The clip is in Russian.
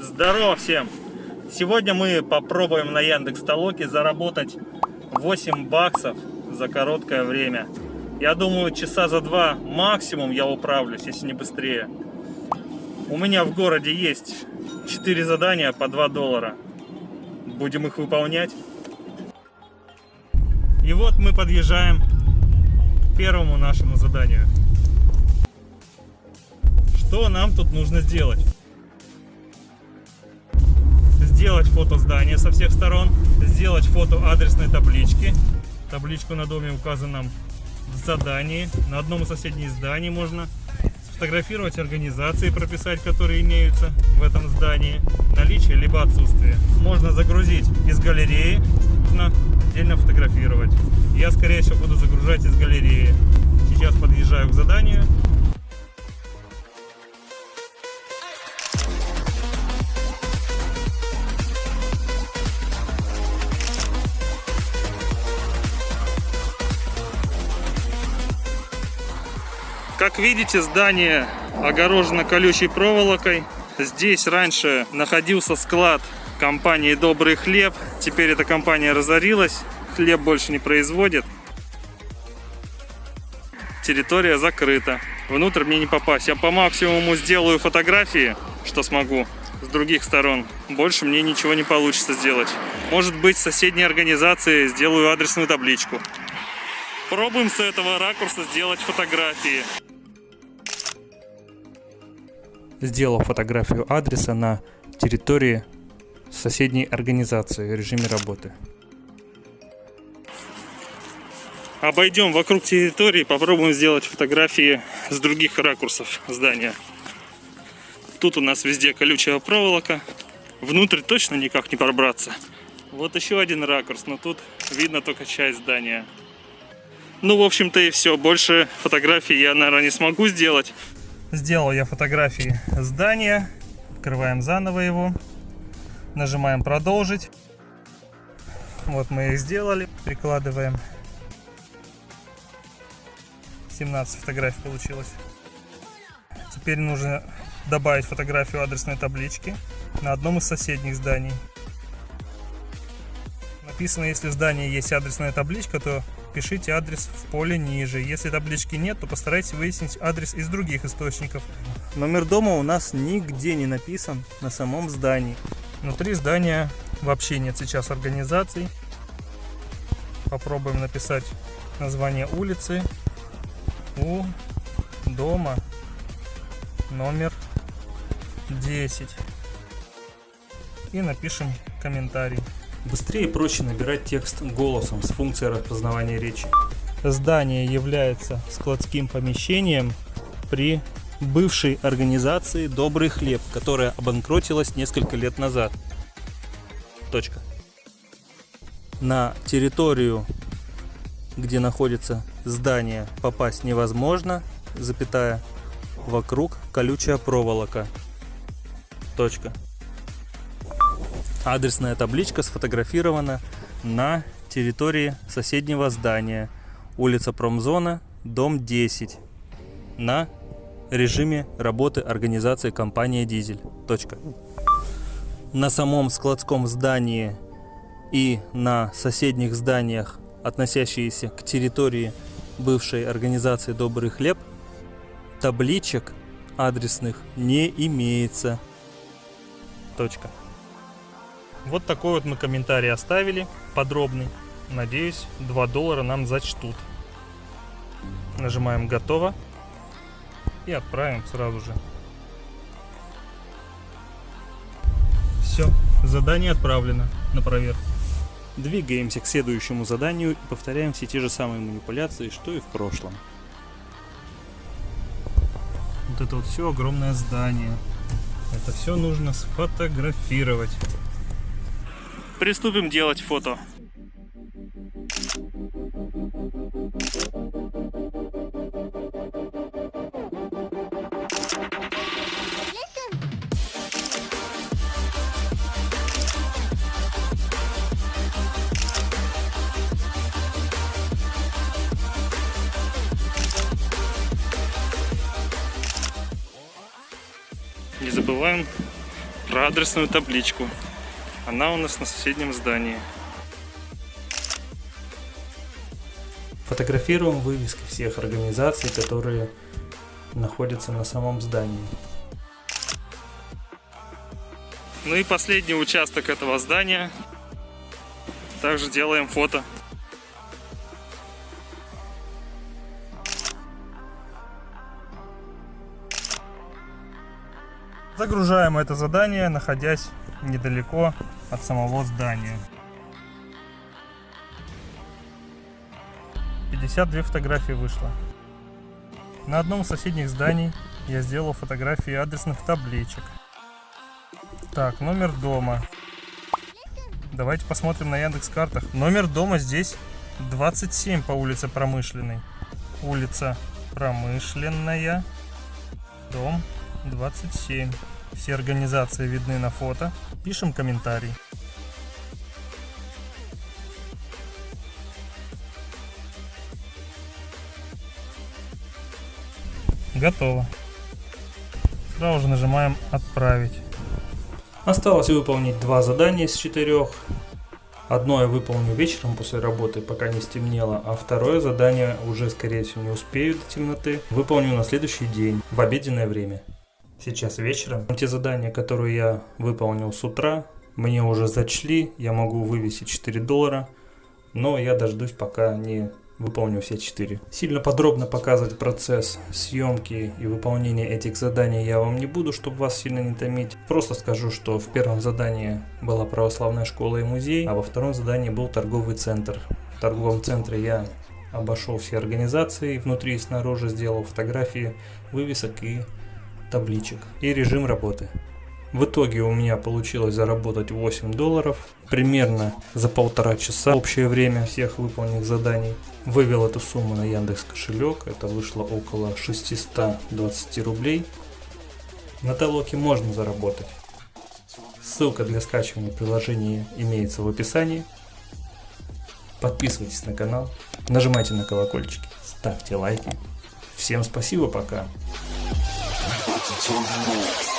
Здорово всем! Сегодня мы попробуем на Яндекс Толоке заработать 8 баксов за короткое время. Я думаю, часа за два максимум я управлюсь, если не быстрее. У меня в городе есть 4 задания по 2 доллара. Будем их выполнять. И вот мы подъезжаем к первому нашему заданию. Что нам тут нужно сделать? Фото здания со всех сторон, сделать фото адресной таблички. Табличку на доме указана в задании. На одном из соседних зданий можно сфотографировать организации, прописать, которые имеются в этом здании, наличие либо отсутствие. Можно загрузить из галереи, можно отдельно фотографировать. Я, скорее всего, буду загружать из галереи. Сейчас подъезжаю к заданию. Как видите, здание огорожено колючей проволокой. Здесь раньше находился склад компании «Добрый хлеб». Теперь эта компания разорилась, хлеб больше не производит. Территория закрыта. Внутрь мне не попасть. Я по максимуму сделаю фотографии, что смогу, с других сторон. Больше мне ничего не получится сделать. Может быть, с соседней организации сделаю адресную табличку. Пробуем с этого ракурса сделать фотографии. Сделал фотографию адреса на территории соседней организации в режиме работы. Обойдем вокруг территории, попробуем сделать фотографии с других ракурсов здания. Тут у нас везде колючая проволока. Внутрь точно никак не пробраться. Вот еще один ракурс, но тут видно только часть здания. Ну, в общем-то и все. Больше фотографий я, наверное, не смогу сделать. Сделал я фотографии здания. Открываем заново его. Нажимаем продолжить. Вот мы их сделали. Прикладываем. 17 фотографий получилось. Теперь нужно добавить фотографию адресной таблички на одном из соседних зданий. Написано, если в здании есть адресная табличка, то пишите адрес в поле ниже. Если таблички нет, то постарайтесь выяснить адрес из других источников. Номер дома у нас нигде не написан на самом здании. Внутри здания вообще нет сейчас организаций. Попробуем написать название улицы. У дома номер 10. И напишем комментарий. Быстрее и проще набирать текст голосом с функцией распознавания речи. Здание является складским помещением при бывшей организации «Добрый хлеб», которая обанкротилась несколько лет назад. Точка. На территорию, где находится здание, попасть невозможно, запятая, вокруг колючая проволока. Точка. Адресная табличка сфотографирована на территории соседнего здания. Улица Промзона, дом 10. На режиме работы организации компания Дизель. Точка. На самом складском здании и на соседних зданиях, относящиеся к территории бывшей организации Добрый хлеб, табличек адресных не имеется. Точка. Вот такой вот мы комментарий оставили, подробный. Надеюсь, 2 доллара нам зачтут. Нажимаем «Готово» и отправим сразу же. Все, задание отправлено на проверку. Двигаемся к следующему заданию и повторяем все те же самые манипуляции, что и в прошлом. Вот это вот все огромное здание. Это все нужно сфотографировать. Приступим делать фото. Не забываем про адресную табличку. Она у нас на соседнем здании. Фотографируем вывески всех организаций, которые находятся на самом здании. Ну и последний участок этого здания. Также делаем фото. Загружаем это задание, находясь недалеко от самого здания. 52 фотографии вышло. На одном из соседних зданий я сделал фотографии адресных табличек. Так, номер дома. Давайте посмотрим на Яндекс картах. Номер дома здесь 27 по улице Промышленной. Улица Промышленная. Дом 27. Все организации видны на фото. Пишем комментарий. Готово. Сразу же нажимаем «Отправить». Осталось выполнить два задания из четырех. Одно я выполню вечером после работы, пока не стемнело, а второе задание уже, скорее всего, не успею до темноты. Выполню на следующий день, в обеденное время. Сейчас вечером. Те задания, которые я выполнил с утра, мне уже зачли, я могу вывесить 4 доллара, но я дождусь, пока не выполню все 4. Сильно подробно показывать процесс съемки и выполнения этих заданий я вам не буду, чтобы вас сильно не томить. Просто скажу, что в первом задании была православная школа и музей, а во втором задании был торговый центр. В торговом центре я обошел все организации, внутри и снаружи сделал фотографии вывесок и табличек и режим работы. В итоге у меня получилось заработать 8 долларов, примерно за полтора часа общее время всех выполненных заданий. Вывел эту сумму на Яндекс кошелек, это вышло около 620 рублей. На Талоке можно заработать. Ссылка для скачивания приложения имеется в описании. Подписывайтесь на канал, нажимайте на колокольчики, ставьте лайки. Всем спасибо, пока. 地上の